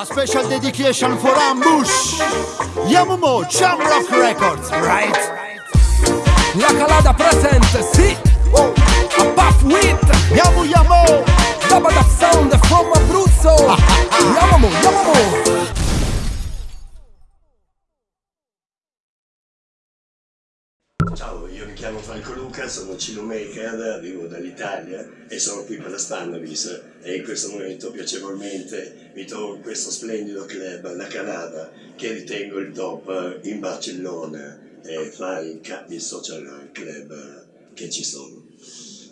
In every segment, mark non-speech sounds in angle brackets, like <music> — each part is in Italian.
A special dedication for Ambush. Yamumo, Chamrock Records, right? La calada presente, sì. A Puff Wit. Yamu Yamu. Dabba Sound from Abruzzo. <laughs> Yamu, Yamu. Ciao, chiamo Franco Luca, sono Cilo Maker, arrivo dall'Italia e sono qui per la Spanavis e in questo momento piacevolmente mi trovo in questo splendido club, la Canada, che ritengo il top in Barcellona e fra i capi social club che ci sono.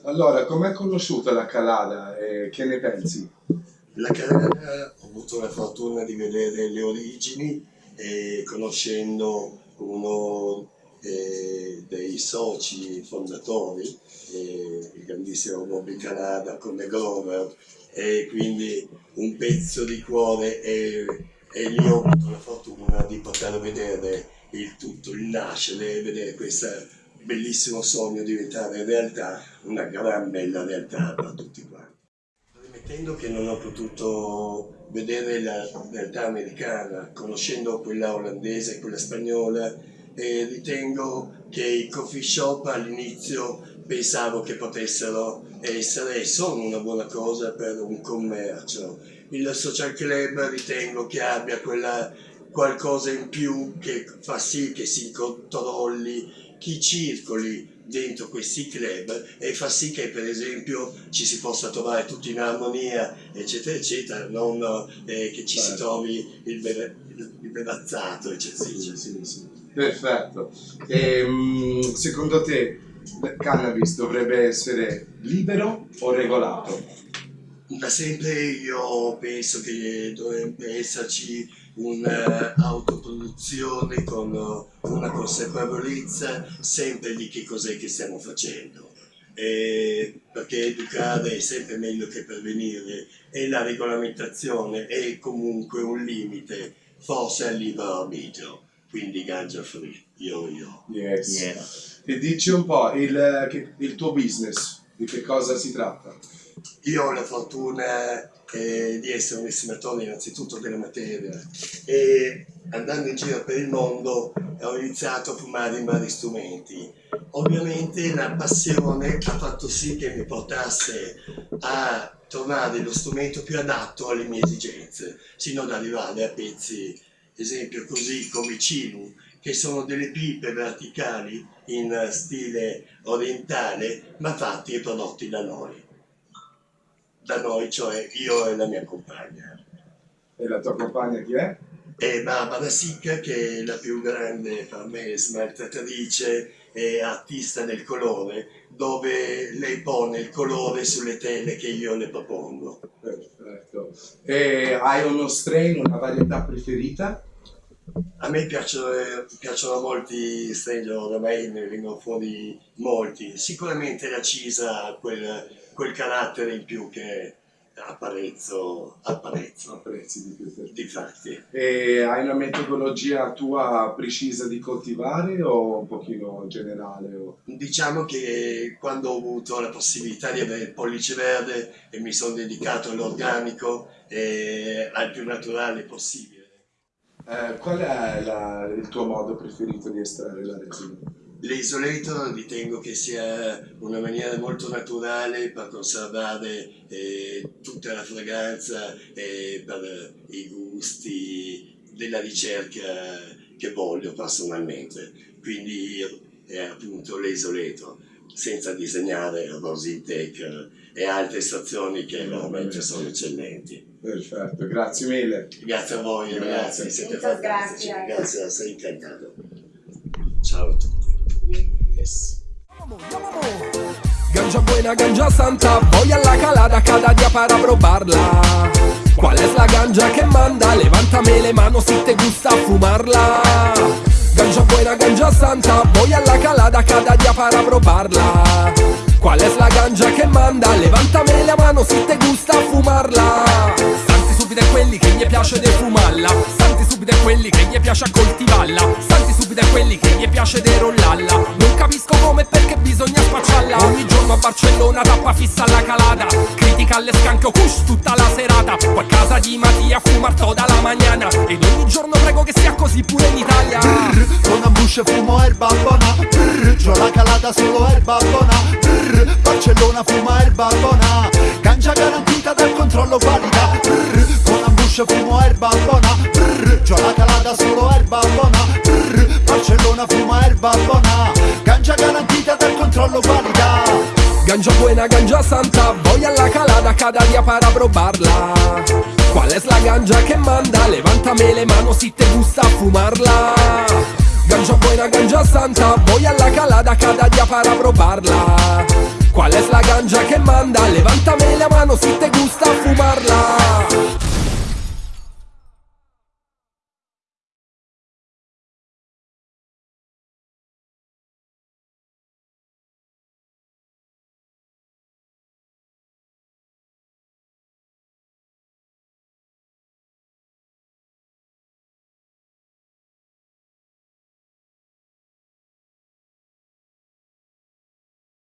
Allora, com'è conosciuta la Calada e che ne pensi? La Canada ho avuto la fortuna di vedere le origini e conoscendo uno eh, dei soci fondatori, eh, il grandissimo Bobby Canada come Grover e quindi un pezzo di cuore e, e lì ho avuto la fortuna di poter vedere il tutto, il nascere, vedere questo bellissimo sogno diventare realtà, una gran bella realtà per tutti quanti. Premettendo che non ho potuto vedere la realtà americana, conoscendo quella olandese e quella spagnola, e ritengo che i coffee shop all'inizio pensavo che potessero essere sono una buona cosa per un commercio. Il social club ritengo che abbia quella qualcosa in più che fa sì che si controlli chi circoli dentro questi club e fa sì che per esempio ci si possa trovare tutti in armonia eccetera eccetera non eh, che ci si Certo. trovi il, beve- il bevezzato eccetera Sì, eccetera sì, sì. Perfetto. E, mm, secondo te il cannabis dovrebbe essere libero o regolato? Da sempre io penso che dovrebbe esserci un'autoproduzione con eh, una consapevolezza sempre di che cos'è che stiamo facendo. E perché educare è sempre meglio che prevenire e la regolamentazione è comunque un limite, forse al libero arbitrio, quindi ganja free, io io. Yes. E dici un po' il, il tuo business, di che cosa si tratta? Io ho la fortuna eh, di essere un estimatore innanzitutto della materia e andando in giro per il mondo ho iniziato a fumare in vari strumenti. Ovviamente la passione ha fatto sì che mi portasse a trovare lo strumento più adatto alle mie esigenze, sino ad arrivare a pezzi, esempio così come i Chinu, che sono delle pipe verticali in stile orientale, ma fatti e prodotti da noi da noi, cioè io e la mia compagna. E la tua compagna chi è? E Barbara Sicca, che è la più grande per me smaltatrice e artista del colore, dove lei pone il colore sulle tele che io le propongo. Perfetto. E hai uno strain, una varietà preferita? A me piacciono, piacciono molti stranger, oramai ne vengono fuori molti. Sicuramente la Cisa ha quel, quel carattere in più che apparezzo, apparezzo. Apprezzi di più. per- Difatti. E hai una metodologia tua precisa di coltivare o un pochino generale? o- Diciamo che quando ho avuto la possibilità di avere il pollice verde e mi sono dedicato all'organico e al più naturale possibile. Eh, qual è la- il tuo modo preferito di estrarre la resina? L'isoletto ritengo che sia una maniera molto naturale per conservare eh, tutta la fragranza e per i gusti della ricerca che voglio personalmente. Quindi è appunto l'isoletto, senza disegnare Rosintec e altre stazioni che veramente sono eccellenti. Perfetto, grazie mille. Grazie a voi Grazie. ragazzi, siete fantastici. gracias. Grazie, sei incantato. Ciao a tutti. Yes. Ganja buena, ganja santa, voy a la calada cada día para probarla. ¿Cuál es la ganja que manda? Levántame le manos si te gusta fumarla. Ganja buena, ganja santa, voy a la calada cada día para probarla. ¿Cuál es la ganja que manda? Levántame la mano si te gusta fumarla. Santi subito è quelli che gli piace di fumarla. Santi è quelli che gli piace a coltivarla Santi subito è quelli che gli piace derollalla Non capisco come e perché bisogna spacciarla. Ogni giorno a Barcellona tappa fissa alla calata. Critica alle scanco kush tutta la serata. Poi a casa di Mattia fumar toda la mañana Ed ogni giorno prego che sia così pure in Italia. Con ambusce fumo erba buona. Brr, C'ho la calata solo erba buona. Brr, Barcellona fuma erba buona. Ganja garantita dal controllo valida Brr, Con ambusce fumo erba buona buona Ganja garantita dal controllo valida Ganja buena, ganja santa, voy a la calada cada día para probarla. ¿Cuál es la ganja que manda? Levántame le mano si te gusta fumarla. Ganja buena, ganja santa, voy a la calada cada día para probarla. ¿Cuál es la ganja que manda? Levántame la mano si te gusta fumarla.